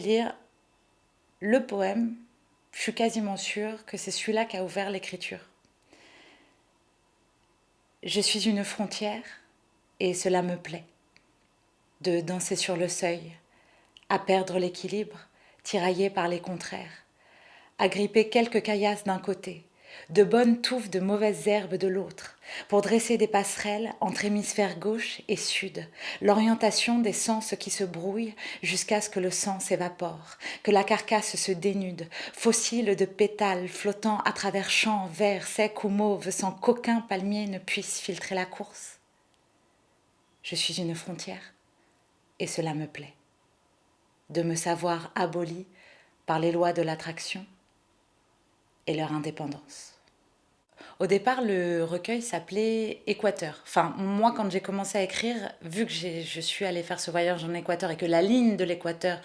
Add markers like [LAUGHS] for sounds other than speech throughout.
lire le poème. Je suis quasiment sûre que c'est celui-là qui a ouvert l'écriture. Je suis une frontière et cela me plaît. De danser sur le seuil, à perdre l'équilibre, tiraillé par les contraires, à gripper quelques caillasses d'un côté, de bonnes touffes de mauvaises herbes de l'autre, pour dresser des passerelles entre hémisphère gauche et sud, l'orientation des sens qui se brouillent jusqu'à ce que le sang s'évapore, que la carcasse se dénude, fossile de pétales flottant à travers champs verts, secs ou mauves, sans qu'aucun palmier ne puisse filtrer la course. Je suis une frontière, et cela me plaît, de me savoir abolie par les lois de l'attraction, et leur indépendance. Au départ, le recueil s'appelait Équateur. Enfin, moi, quand j'ai commencé à écrire, vu que je suis allée faire ce voyage en Équateur et que la ligne de l'Équateur,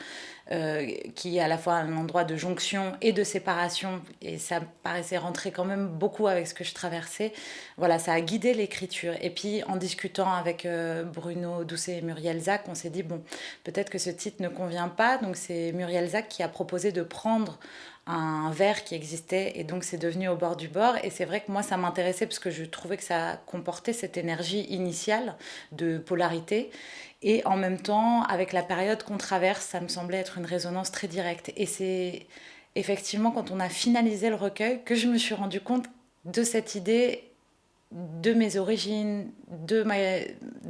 euh, qui est à la fois un endroit de jonction et de séparation, et ça paraissait rentrer quand même beaucoup avec ce que je traversais, voilà, ça a guidé l'écriture. Et puis, en discutant avec euh, Bruno Doucet et Muriel Zac, on s'est dit, bon, peut-être que ce titre ne convient pas. Donc, c'est Muriel Zac qui a proposé de prendre un verre qui existait et donc c'est devenu au bord du bord. Et c'est vrai que moi ça m'intéressait parce que je trouvais que ça comportait cette énergie initiale de polarité. Et en même temps avec la période qu'on traverse ça me semblait être une résonance très directe. Et c'est effectivement quand on a finalisé le recueil que je me suis rendu compte de cette idée de mes origines, de ma,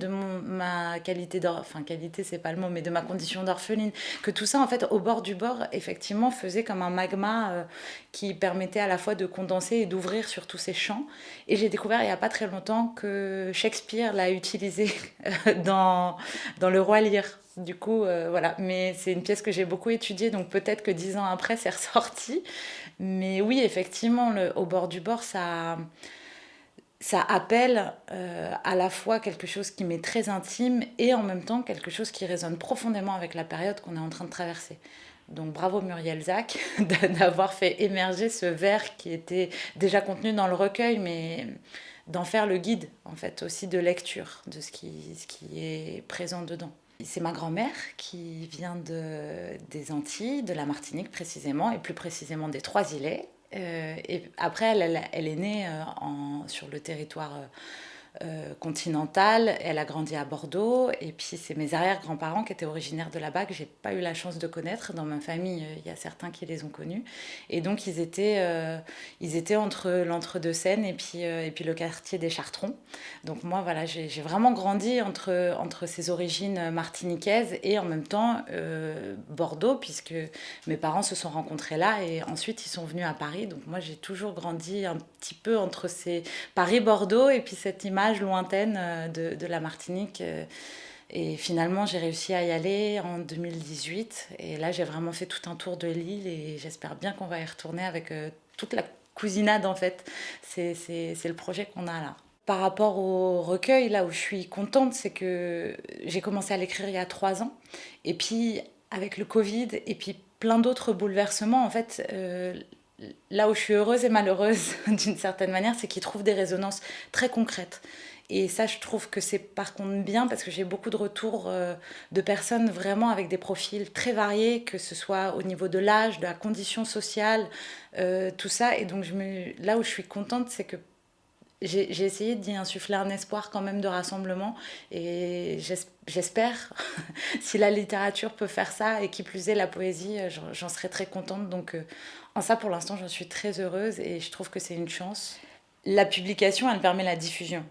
de ma qualité d'orpheline, enfin qualité c'est pas le mot, mais de ma condition d'orpheline, que tout ça en fait au bord du bord effectivement faisait comme un magma euh, qui permettait à la fois de condenser et d'ouvrir sur tous ces champs. Et j'ai découvert il n'y a pas très longtemps que Shakespeare l'a utilisé euh, dans, dans Le Roi Lear. Du coup, euh, voilà, mais c'est une pièce que j'ai beaucoup étudiée, donc peut-être que dix ans après c'est ressorti. Mais oui, effectivement, au bord du bord, ça ça appelle euh, à la fois quelque chose qui m'est très intime et en même temps quelque chose qui résonne profondément avec la période qu'on est en train de traverser. Donc bravo Muriel Zac [LAUGHS] d'avoir fait émerger ce vers qui était déjà contenu dans le recueil, mais d'en faire le guide en fait aussi de lecture de ce qui, est présent dedans. C'est ma grand-mère qui vient de, des Antilles, de la Martinique précisément, et plus précisément des Trois-Îlets, et après, elle, est née euh, sur le territoire euh, continentale. Elle a grandi à Bordeaux. Et puis, c'est mes arrière-grands-parents qui étaient originaires de là-bas, que j'ai pas eu la chance de connaître. Dans ma famille, euh, il y a certains qui les ont connus. Et donc, ils étaient, euh, ils étaient entre l'entre-deux-Seines et, puis et puis le quartier des Chartrons. Donc, moi, voilà, j'ai vraiment grandi entre, entre ces origines martiniquaises et en même temps Bordeaux, puisque mes parents se sont rencontrés là et ensuite ils sont venus à Paris. Donc, moi, j'ai toujours grandi un petit peu entre ces Paris-Bordeaux et puis cette image lointaine euh, de, la Martinique. Euh, et finalement, j'ai réussi à y aller en 2018. Et là, j'ai vraiment fait tout un tour de l'île et j'espère bien qu'on va y retourner avec euh, toute la cousinade, en fait. C'est le projet qu'on a là. Par rapport au recueil, là où je suis contente, c'est que j'ai commencé à l'écrire il y a trois ans. Et puis, avec le Covid et puis plein d'autres bouleversements, en fait, là où je suis heureuse et malheureuse [LAUGHS] d'une certaine manière, c'est qu'ils trouvent des résonances très concrètes. Et ça, je trouve que c'est par contre bien parce que j'ai beaucoup de retours euh, de personnes vraiment avec des profils très variés, que ce soit au niveau de l'âge, de la condition sociale, euh, tout ça. Et donc, là où je suis contente, c'est que j'ai essayé d'y insuffler un espoir quand même de rassemblement et j'espère, [LAUGHS] si la littérature peut faire ça et qui plus est la poésie, euh, j'en serais très contente. Donc euh, en ça pour l'instant j'en suis très heureuse et je trouve que c'est une chance. La publication elle permet la diffusion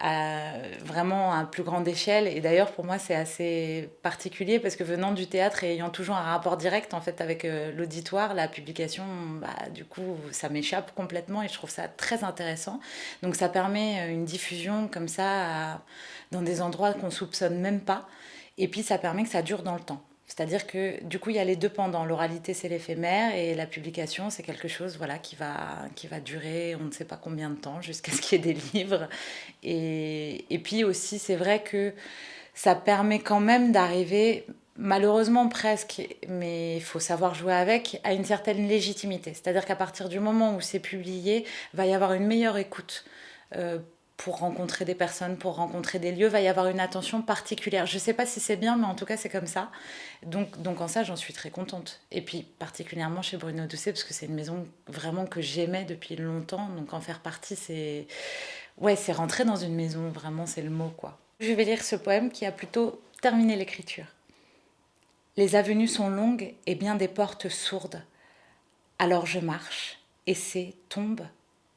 à, vraiment à plus grande échelle. Et d'ailleurs, pour moi, c'est assez particulier parce que venant du théâtre et ayant toujours un rapport direct en fait avec euh, l'auditoire, la publication, bah, du coup, ça m'échappe complètement et je trouve ça très intéressant. Donc, ça permet euh, une diffusion comme ça dans des endroits qu'on soupçonne même pas. Et puis, ça permet que ça dure dans le temps. C'est-à-dire que du coup, il y a les deux pendant. L'oralité, c'est l'éphémère et la publication, c'est quelque chose voilà, qui, va, qui va durer on ne sait pas combien de temps jusqu'à ce qu'il y ait des livres. Et, et puis aussi, c'est vrai que ça permet quand même d'arriver, malheureusement presque, mais il faut savoir jouer avec, à une certaine légitimité. C'est-à-dire qu'à partir du moment où c'est publié, va y avoir une meilleure écoute. Euh, pour rencontrer des personnes, pour rencontrer des lieux, va y avoir une attention particulière. Je ne sais pas si c'est bien, mais en tout cas, c'est comme ça. Donc, donc en ça, j'en suis très contente. Et puis, particulièrement chez Bruno Doucet, parce que c'est une maison vraiment que j'aimais depuis longtemps. Donc, en faire partie, c'est... Ouais, c'est rentrer dans une maison, vraiment, c'est le mot, quoi. Je vais lire ce poème qui a plutôt terminé l'écriture. Les avenues sont longues et bien des portes sourdes. Alors je marche, essaie, tombe,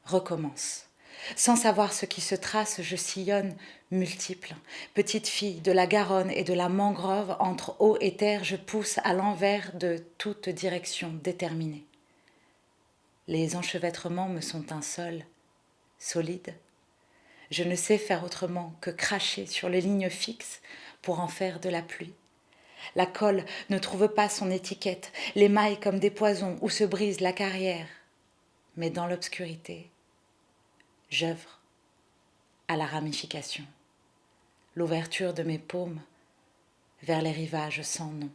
recommence. Sans savoir ce qui se trace, je sillonne, multiple. Petite fille de la Garonne et de la mangrove, entre eau et terre, je pousse à l'envers de toute direction déterminée. Les enchevêtrements me sont un sol, solide. Je ne sais faire autrement que cracher sur les lignes fixes pour en faire de la pluie. La colle ne trouve pas son étiquette, les mailles comme des poisons où se brise la carrière. Mais dans l'obscurité, j'œuvre à la ramification, l'ouverture de mes paumes vers les rivages sans nom.